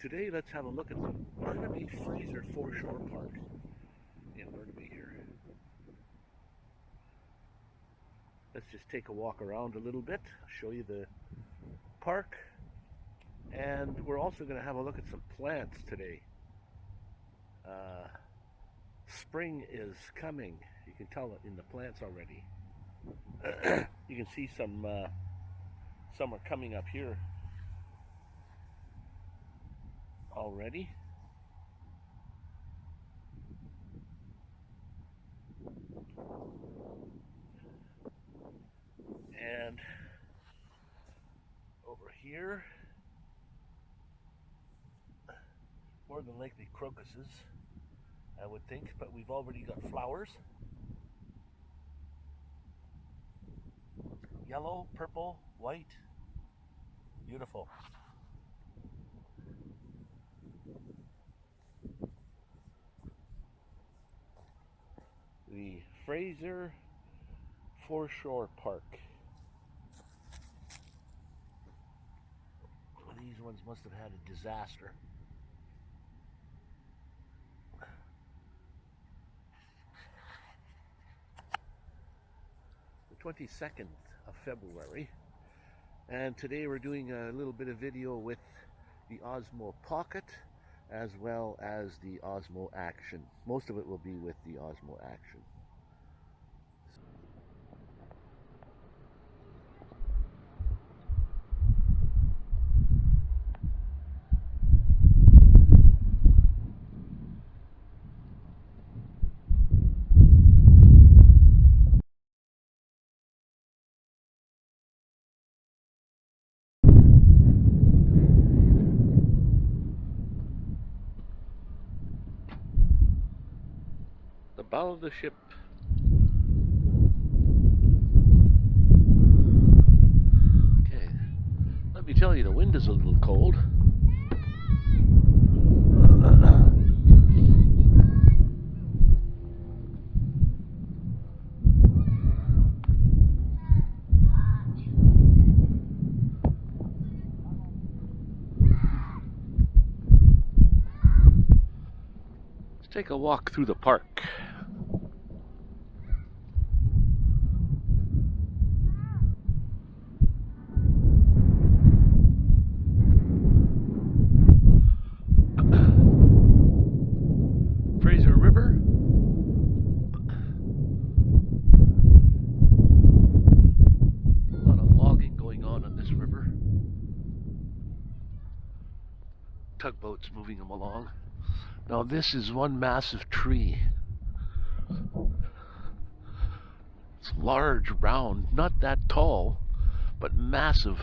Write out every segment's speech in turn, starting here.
Today, let's have a look at the Burnaby Fraser Foreshore Park in Burnaby here. Let's just take a walk around a little bit, show you the park, and we're also going to have a look at some plants today. Uh, spring is coming. You can tell it in the plants already. you can see some uh, some are coming up here already. And over here, more than likely crocuses, I would think, but we've already got flowers. Yellow, purple, white, beautiful. The Fraser Foreshore Park. These ones must have had a disaster. The 22nd of February and today we're doing a little bit of video with the Osmo Pocket as well as the Osmo Action. Most of it will be with the Osmo Action. Bow of the ship. Okay, let me tell you, the wind is a little cold. Let's take a walk through the park. Fraser River. A lot of logging going on on this river. Tugboats moving them along. Now this is one massive tree. It's large, round, not that tall, but massive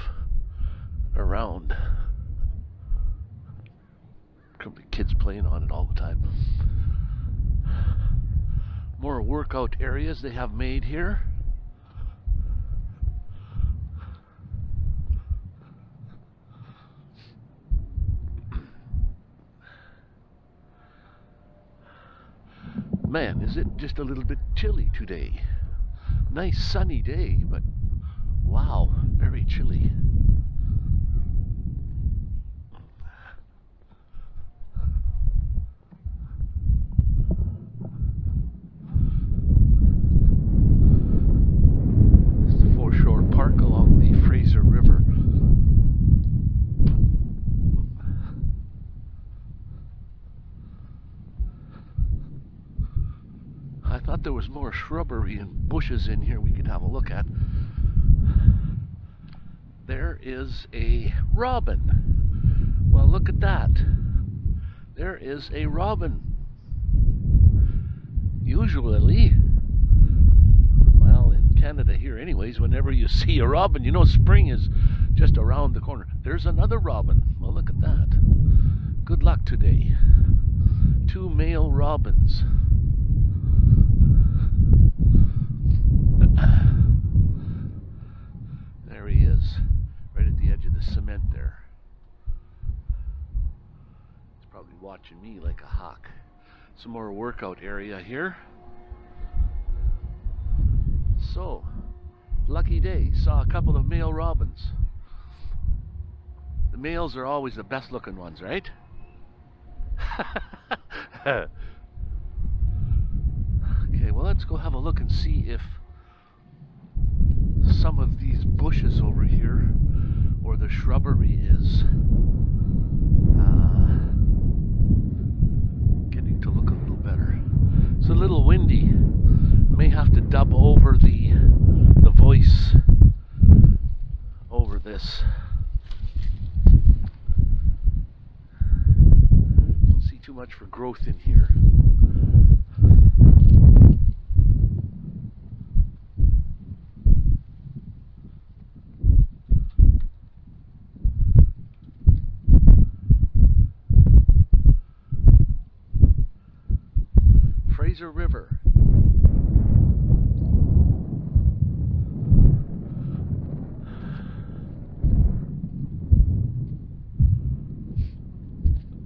around. Could be kids playing on it all the time. More workout areas they have made here. Man, is it just a little bit chilly today? Nice sunny day, but wow, very chilly. It's the foreshore park along the Fraser River. I thought there was more shrubbery and bushes in here we could have a look at. There is a robin. Well, look at that. There is a robin. Usually, well, in Canada here anyways, whenever you see a robin, you know spring is just around the corner. There's another robin. Well, look at that. Good luck today. Two male robins. There he is, right at the edge of the cement there. He's probably watching me like a hawk. Some more workout area here. So, lucky day. Saw a couple of male robins. The males are always the best looking ones, right? okay, well, let's go have a look and see if some of these bushes over here or the shrubbery is uh, getting to look a little better. It's a little windy. May have to dub over the the voice over this. Don't see too much for growth in here. Fraser River.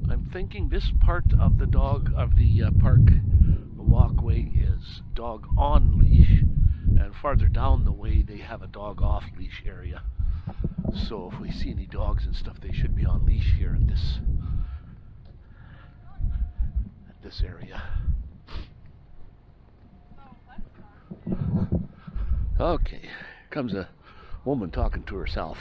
I'm thinking this part of the dog of the uh, park walkway is dog on leash, and farther down the way they have a dog off leash area. So if we see any dogs and stuff, they should be on leash here in this at this area. Okay, comes a woman talking to herself.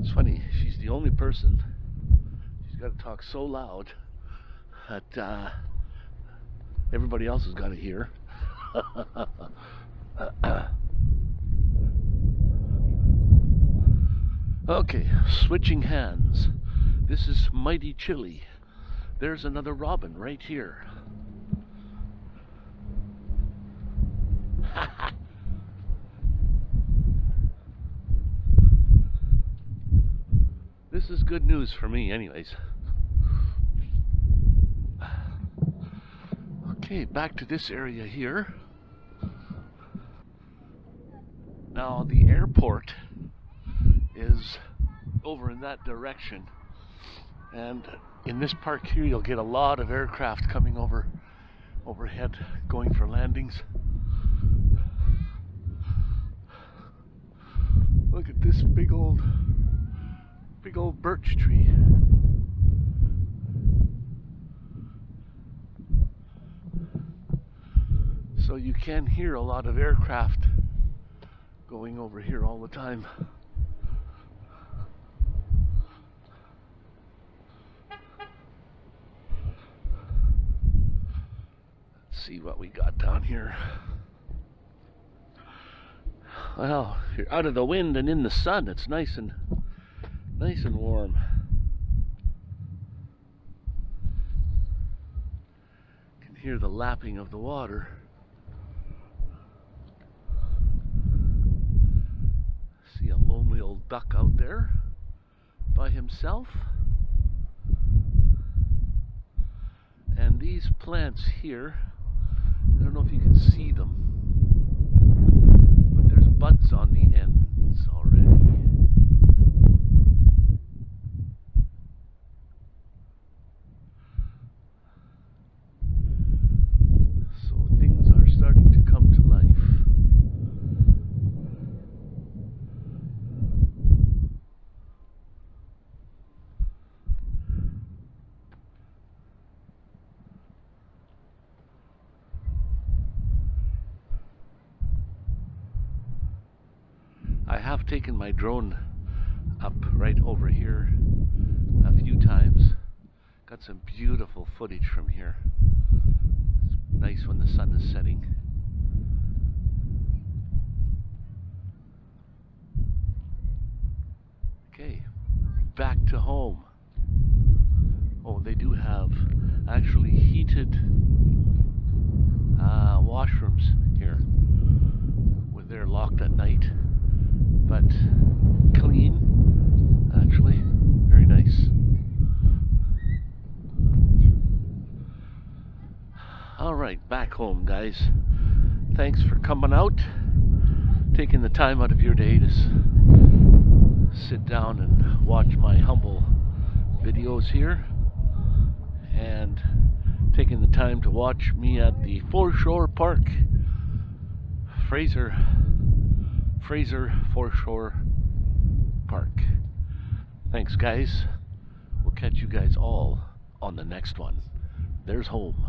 It's funny, she's the only person. She's got to talk so loud that uh, everybody else has got to hear. okay, switching hands. This is mighty chilly. There's another robin right here. this is good news for me, anyways. Okay, back to this area here. Now, the airport is over in that direction, and in this park here, you'll get a lot of aircraft coming over overhead, going for landings. Look at this big old, big old birch tree. So you can hear a lot of aircraft going over here all the time. Let's see what we got down here. Well, you're out of the wind and in the sun. It's nice and nice and warm. Can hear the lapping of the water. See a duck out there by himself. And these plants here, I don't know if you can see them, but there's buds on the ends already. So things are starting to come to life. I have taken my drone up right over here a few times. Got some beautiful footage from here. It's nice when the sun is setting. Okay, back to home. Oh, they do have actually heated uh, washrooms here they're locked at night, but clean, actually. Very nice. All right, back home, guys. Thanks for coming out, taking the time out of your day to sit down and watch my humble videos here. And taking the time to watch me at the Foreshore Park. Fraser, Fraser Foreshore Park. Thanks, guys. We'll catch you guys all on the next one. There's home.